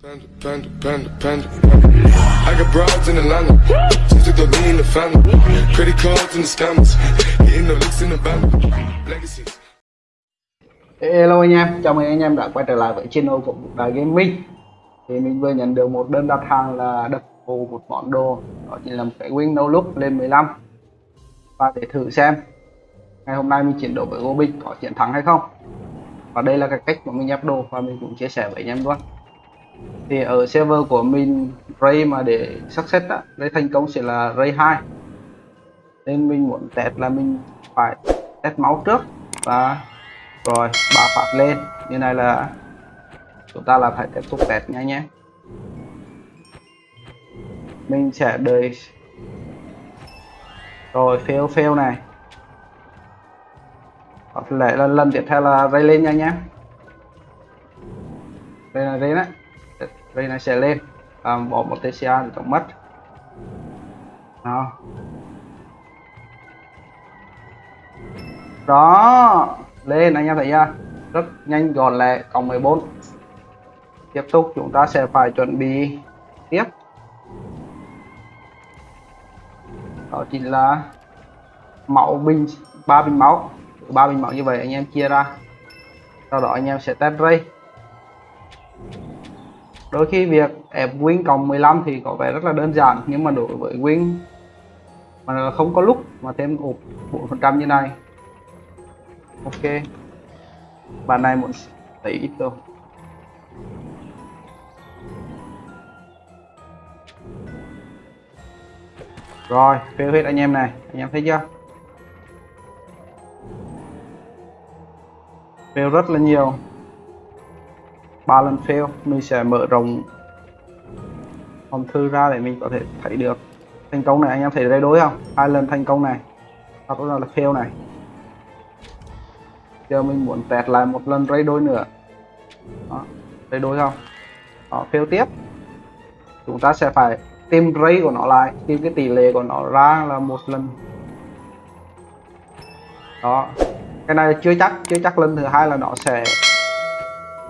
Panda, panda, panda, panda. I got broads in Atlanta. Just took the lean in the family. Credit cards the scammers. Hitting the in the band. Legacies. Hello anh em, chào mừng anh em đã quay trở lại với channel của Đài Gaming Thì mình vừa nhận được một đơn đặt hàng là đập hồ một món đồ Đó chính là một cái Windows no look lên 15 Và để thử xem Ngày hôm nay mình chiến đấu với Gobic có chiến thắng hay không Và đây là cái cách mà mình nhập đồ và mình cũng chia sẻ với anh em luôn thì ở server của mình Ray mà để success á, Ray thành công sẽ là Ray 2 Nên mình muốn test là mình phải test máu trước và rồi ba phát lên. Như này là chúng ta là phải tiếp tục test nha nhé. Mình sẽ đợi. Rồi fail fail này. Có lẽ là lần tiếp theo là ray lên nha nhé. Đây là ray đấy ray này sẽ lên. À, bỏ một TCA thì tổng mất. Đó. Đó. Lên anh em thấy chưa? Rất nhanh gọn lẹ cộng 14 tiếp tục chúng ta sẽ phải chuẩn bị tiếp. Đó chính là máu bình ba bình máu. Ba bình máu như vậy anh em chia ra. Sau đó anh em sẽ test ray đôi khi việc ép win cộng 15 thì có vẻ rất là đơn giản, nhưng mà đối với win mà không có lúc mà thêm ụp 4% như này. Ok. Bạn này muốn thấy ít đâu rồi, fail hết anh em này. Anh em thấy chưa? Fail rất là nhiều ba lần fail mình sẽ mở rộng hòm thư ra để mình có thể thấy được. Thành công này anh em thấy đây đối không? Hai lần thành công này. Hoặc là fail này. Giờ mình muốn tẹt lại một lần ray đôi nữa. Đó, ray đôi không? Đó, fail tiếp. Chúng ta sẽ phải tìm ray của nó lại tìm cái tỷ lệ của nó ra là một lần. Đó cái này chưa chắc chưa chắc lần thứ hai là nó sẽ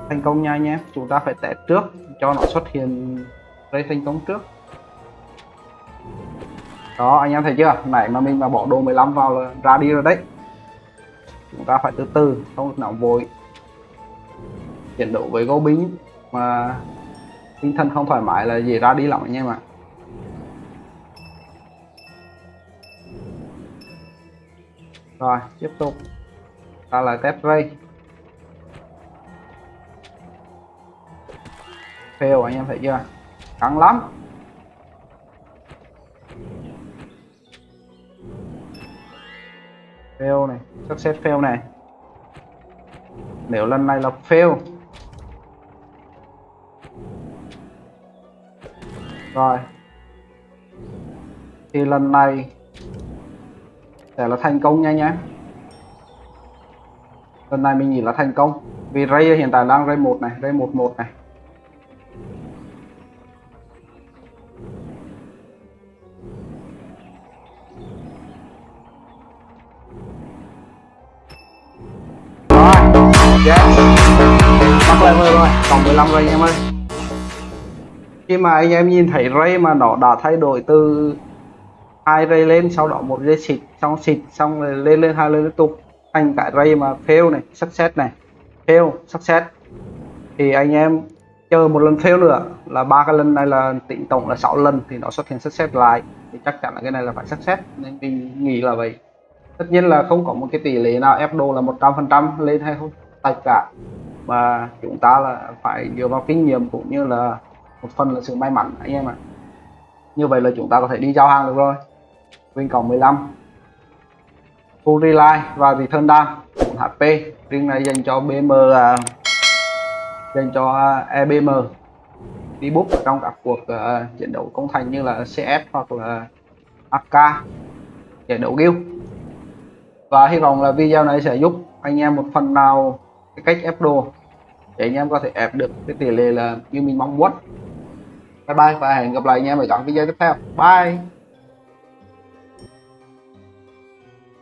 thành công nha nhé chúng ta phải test trước cho nó xuất hiện ray thành công trước. Đó, anh em thấy chưa? Nãy mà mình mà bỏ đồ 15 vào là ra đi rồi đấy. Chúng ta phải từ từ, không được nóng vội. Chiến đấu với gấu bính mà tinh thần không thoải mái là gì ra đi lắm anh em ạ. Rồi, tiếp tục. Ta là test ray. Fail anh em thấy chưa? Căng lắm. Fail này success fail này. Nếu lần này là fail. Rồi. Thì lần này sẽ là thành công nha nhé lần này mình nghĩ là thành công. Vì ray hiện tại đang ray một này, ray một một này. Yes mắc level rồi, còn 15 ray em ơi. Khi mà anh em nhìn thấy ray mà nó đã thay đổi từ hai ray lên, sau đó một ray xịt, xong xịt, xong rồi lên lên hai lên liên tục, thành cả ray mà fail này, success này. Fail, success. Thì anh em chờ một lần fail nữa, là ba cái lần này là tính tổng là 6 lần thì nó xuất hiện success lại. Thì chắc chắn là cái này là phải success, nên mình nghĩ là vậy. Tất nhiên là không có một cái tỷ lệ nào ép đồ là 100% lên hay không tất cả mà chúng ta là phải dựa vào kinh nghiệm cũng như là một phần là sự may mắn anh em ạ. Như vậy là chúng ta có thể đi giao hàng được rồi. Win cộng 15 full rely và return down 4 HP riêng này dành cho BM uh, à, dành cho à, uh, EBM đi bút ở trong các cuộc uh, chiến đấu công thành như là CS hoặc là AK giải đấu guild. Và hy vọng là video này sẽ giúp anh em một phần nào cái cách ép đồ để anh em có thể ép được cái tỷ lệ là như mình mong muốn. Bye bye và hẹn gặp lại anh em ở các video tiếp theo. Bye!